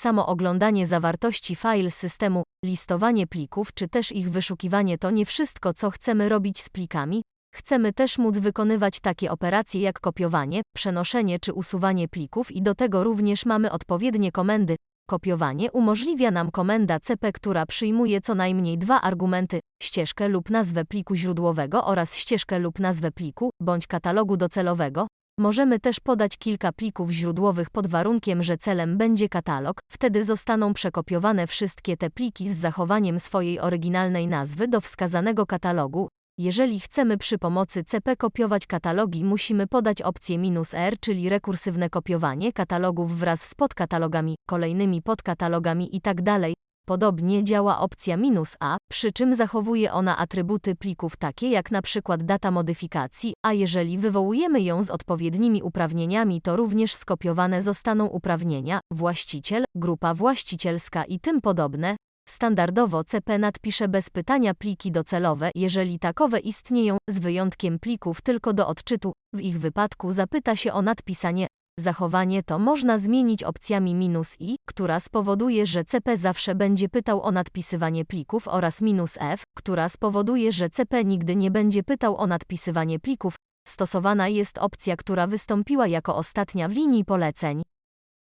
samo oglądanie zawartości file systemu, listowanie plików czy też ich wyszukiwanie to nie wszystko, co chcemy robić z plikami. Chcemy też móc wykonywać takie operacje jak kopiowanie, przenoszenie czy usuwanie plików i do tego również mamy odpowiednie komendy. Kopiowanie umożliwia nam komenda cp, która przyjmuje co najmniej dwa argumenty, ścieżkę lub nazwę pliku źródłowego oraz ścieżkę lub nazwę pliku, bądź katalogu docelowego. Możemy też podać kilka plików źródłowych pod warunkiem, że celem będzie katalog, wtedy zostaną przekopiowane wszystkie te pliki z zachowaniem swojej oryginalnej nazwy do wskazanego katalogu. Jeżeli chcemy przy pomocy CP kopiować katalogi, musimy podać opcję "-r", czyli rekursywne kopiowanie katalogów wraz z podkatalogami, kolejnymi podkatalogami itd. Podobnie działa opcja "-a", przy czym zachowuje ona atrybuty plików takie jak przykład data modyfikacji, a jeżeli wywołujemy ją z odpowiednimi uprawnieniami, to również skopiowane zostaną uprawnienia, właściciel, grupa właścicielska i tym podobne. Standardowo CP nadpisze bez pytania pliki docelowe, jeżeli takowe istnieją, z wyjątkiem plików tylko do odczytu. W ich wypadku zapyta się o nadpisanie. Zachowanie to można zmienić opcjami "-i", która spowoduje, że CP zawsze będzie pytał o nadpisywanie plików oraz "-f", która spowoduje, że CP nigdy nie będzie pytał o nadpisywanie plików. Stosowana jest opcja, która wystąpiła jako ostatnia w linii poleceń.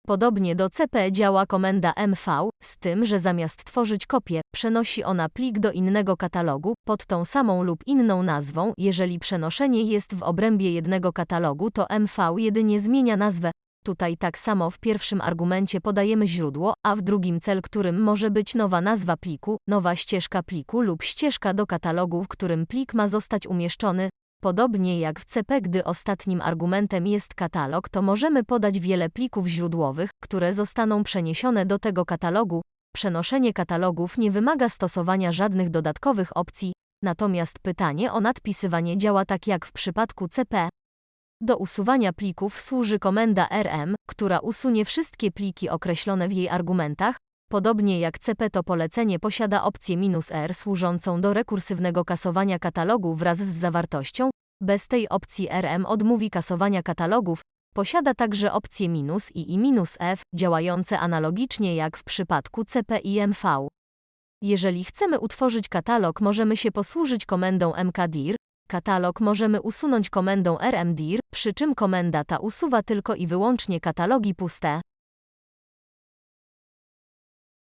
Podobnie do CP działa komenda mv, z tym, że zamiast tworzyć kopię, przenosi ona plik do innego katalogu, pod tą samą lub inną nazwą. Jeżeli przenoszenie jest w obrębie jednego katalogu, to mv jedynie zmienia nazwę. Tutaj tak samo w pierwszym argumencie podajemy źródło, a w drugim cel, którym może być nowa nazwa pliku, nowa ścieżka pliku lub ścieżka do katalogu, w którym plik ma zostać umieszczony. Podobnie jak w CP, gdy ostatnim argumentem jest katalog, to możemy podać wiele plików źródłowych, które zostaną przeniesione do tego katalogu. Przenoszenie katalogów nie wymaga stosowania żadnych dodatkowych opcji, natomiast pytanie o nadpisywanie działa tak jak w przypadku CP. Do usuwania plików służy komenda rm, która usunie wszystkie pliki określone w jej argumentach. Podobnie jak CP to polecenie posiada opcję "-r" służącą do rekursywnego kasowania katalogu wraz z zawartością. Bez tej opcji RM odmówi kasowania katalogów. Posiada także opcje minus i i minus "-f", działające analogicznie jak w przypadku CP i MV. Jeżeli chcemy utworzyć katalog, możemy się posłużyć komendą mkdir. Katalog możemy usunąć komendą rmdir, przy czym komenda ta usuwa tylko i wyłącznie katalogi puste.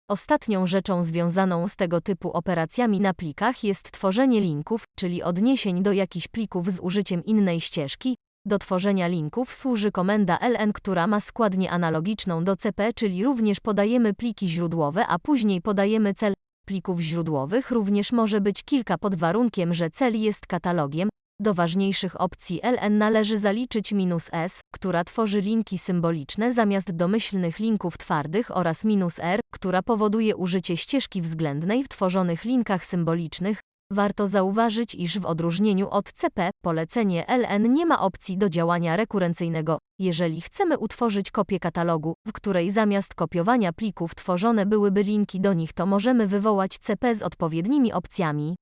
Ostatnią rzeczą związaną z tego typu operacjami na plikach jest tworzenie linków, czyli odniesień do jakichś plików z użyciem innej ścieżki. Do tworzenia linków służy komenda ln, która ma składnię analogiczną do CP, czyli również podajemy pliki źródłowe, a później podajemy cel. Plików źródłowych również może być kilka pod warunkiem, że cel jest katalogiem, do ważniejszych opcji ln należy zaliczyć "-s", która tworzy linki symboliczne zamiast domyślnych linków twardych oraz "-r", która powoduje użycie ścieżki względnej w tworzonych linkach symbolicznych. Warto zauważyć, iż w odróżnieniu od CP, polecenie ln nie ma opcji do działania rekurencyjnego. Jeżeli chcemy utworzyć kopię katalogu, w której zamiast kopiowania plików tworzone byłyby linki do nich, to możemy wywołać CP z odpowiednimi opcjami.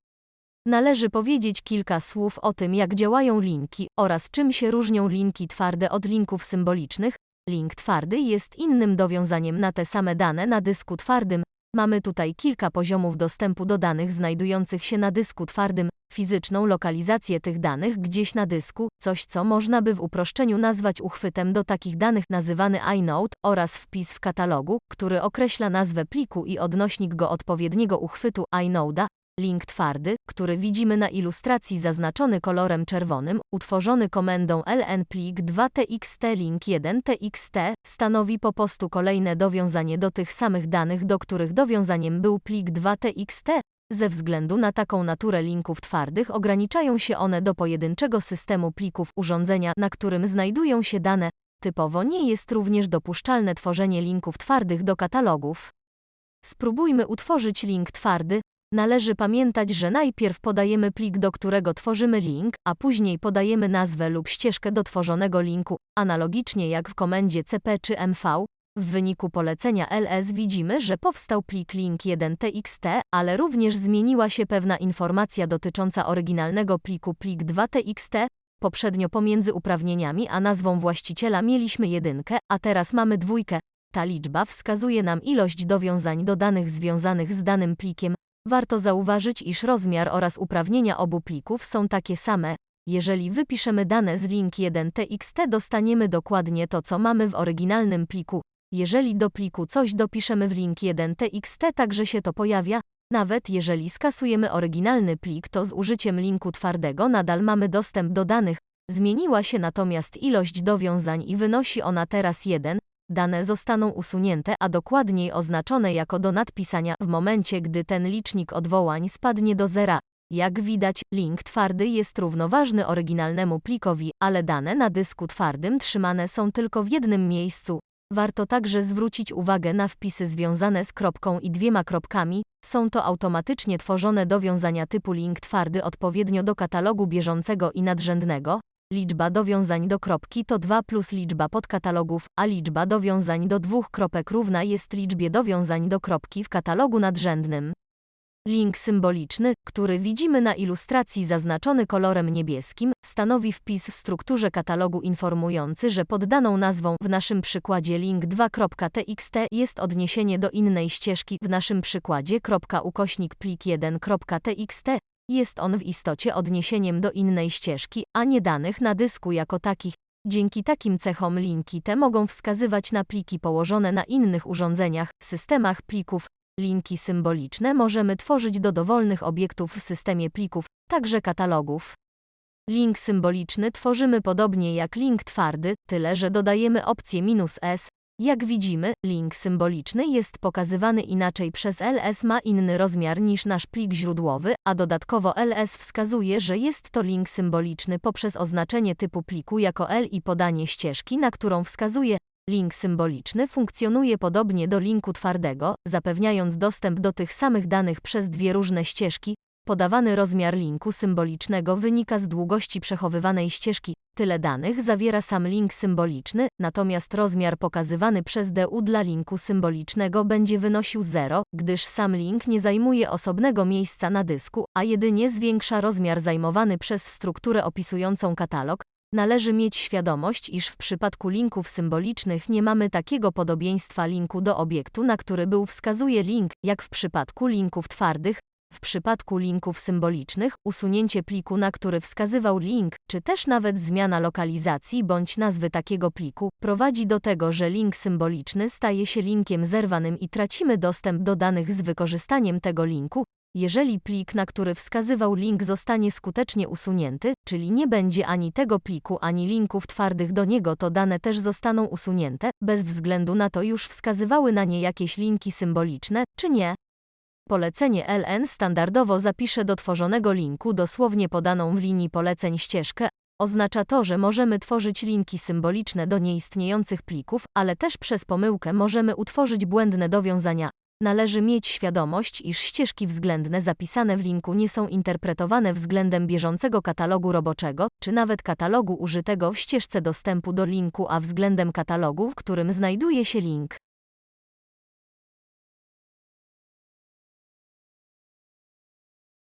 Należy powiedzieć kilka słów o tym, jak działają linki oraz czym się różnią linki twarde od linków symbolicznych. Link twardy jest innym dowiązaniem na te same dane na dysku twardym. Mamy tutaj kilka poziomów dostępu do danych znajdujących się na dysku twardym, fizyczną lokalizację tych danych gdzieś na dysku, coś co można by w uproszczeniu nazwać uchwytem do takich danych nazywany inode oraz wpis w katalogu, który określa nazwę pliku i odnośnik go odpowiedniego uchwytu inode'a, Link twardy, który widzimy na ilustracji zaznaczony kolorem czerwonym, utworzony komendą ln plik 2txt link 1txt, stanowi po prostu kolejne dowiązanie do tych samych danych, do których dowiązaniem był plik 2txt. Ze względu na taką naturę linków twardych ograniczają się one do pojedynczego systemu plików urządzenia, na którym znajdują się dane. Typowo nie jest również dopuszczalne tworzenie linków twardych do katalogów. Spróbujmy utworzyć link twardy, Należy pamiętać, że najpierw podajemy plik, do którego tworzymy link, a później podajemy nazwę lub ścieżkę do tworzonego linku, analogicznie jak w komendzie cp czy mv. W wyniku polecenia ls widzimy, że powstał plik link1txt, ale również zmieniła się pewna informacja dotycząca oryginalnego pliku plik 2txt. Poprzednio pomiędzy uprawnieniami a nazwą właściciela mieliśmy jedynkę, a teraz mamy dwójkę. Ta liczba wskazuje nam ilość dowiązań do danych związanych z danym plikiem. Warto zauważyć, iż rozmiar oraz uprawnienia obu plików są takie same. Jeżeli wypiszemy dane z link 1txt, dostaniemy dokładnie to, co mamy w oryginalnym pliku. Jeżeli do pliku coś dopiszemy w link 1txt, także się to pojawia. Nawet jeżeli skasujemy oryginalny plik, to z użyciem linku twardego nadal mamy dostęp do danych. Zmieniła się natomiast ilość dowiązań i wynosi ona teraz 1. Dane zostaną usunięte, a dokładniej oznaczone jako do nadpisania w momencie, gdy ten licznik odwołań spadnie do zera. Jak widać, link twardy jest równoważny oryginalnemu plikowi, ale dane na dysku twardym trzymane są tylko w jednym miejscu. Warto także zwrócić uwagę na wpisy związane z kropką i dwiema kropkami. Są to automatycznie tworzone dowiązania typu link twardy odpowiednio do katalogu bieżącego i nadrzędnego. Liczba dowiązań do kropki to 2 plus liczba podkatalogów, a liczba dowiązań do dwóch kropek równa jest liczbie dowiązań do kropki w katalogu nadrzędnym. Link symboliczny, który widzimy na ilustracji zaznaczony kolorem niebieskim, stanowi wpis w strukturze katalogu informujący, że pod daną nazwą w naszym przykładzie link 2.txt jest odniesienie do innej ścieżki w naszym przykładzie ukośnik plik 1.txt. Jest on w istocie odniesieniem do innej ścieżki, a nie danych na dysku jako takich. Dzięki takim cechom linki te mogą wskazywać na pliki położone na innych urządzeniach, systemach plików, Linki symboliczne możemy tworzyć do dowolnych obiektów w systemie plików, także katalogów. Link symboliczny tworzymy podobnie jak link twardy, tyle że dodajemy opcję "-s". Jak widzimy, link symboliczny jest pokazywany inaczej przez ls ma inny rozmiar niż nasz plik źródłowy, a dodatkowo ls wskazuje, że jest to link symboliczny poprzez oznaczenie typu pliku jako L i podanie ścieżki, na którą wskazuje, Link symboliczny funkcjonuje podobnie do linku twardego, zapewniając dostęp do tych samych danych przez dwie różne ścieżki. Podawany rozmiar linku symbolicznego wynika z długości przechowywanej ścieżki. Tyle danych zawiera sam link symboliczny, natomiast rozmiar pokazywany przez DU dla linku symbolicznego będzie wynosił 0, gdyż sam link nie zajmuje osobnego miejsca na dysku, a jedynie zwiększa rozmiar zajmowany przez strukturę opisującą katalog, Należy mieć świadomość, iż w przypadku linków symbolicznych nie mamy takiego podobieństwa linku do obiektu, na który był wskazuje link, jak w przypadku linków twardych. W przypadku linków symbolicznych, usunięcie pliku, na który wskazywał link, czy też nawet zmiana lokalizacji bądź nazwy takiego pliku, prowadzi do tego, że link symboliczny staje się linkiem zerwanym i tracimy dostęp do danych z wykorzystaniem tego linku, jeżeli plik, na który wskazywał link zostanie skutecznie usunięty, czyli nie będzie ani tego pliku, ani linków twardych do niego, to dane też zostaną usunięte, bez względu na to już wskazywały na nie jakieś linki symboliczne, czy nie. Polecenie LN standardowo zapisze do tworzonego linku dosłownie podaną w linii poleceń ścieżkę. Oznacza to, że możemy tworzyć linki symboliczne do nieistniejących plików, ale też przez pomyłkę możemy utworzyć błędne dowiązania. Należy mieć świadomość, iż ścieżki względne zapisane w linku nie są interpretowane względem bieżącego katalogu roboczego, czy nawet katalogu użytego w ścieżce dostępu do linku, a względem katalogu, w którym znajduje się link.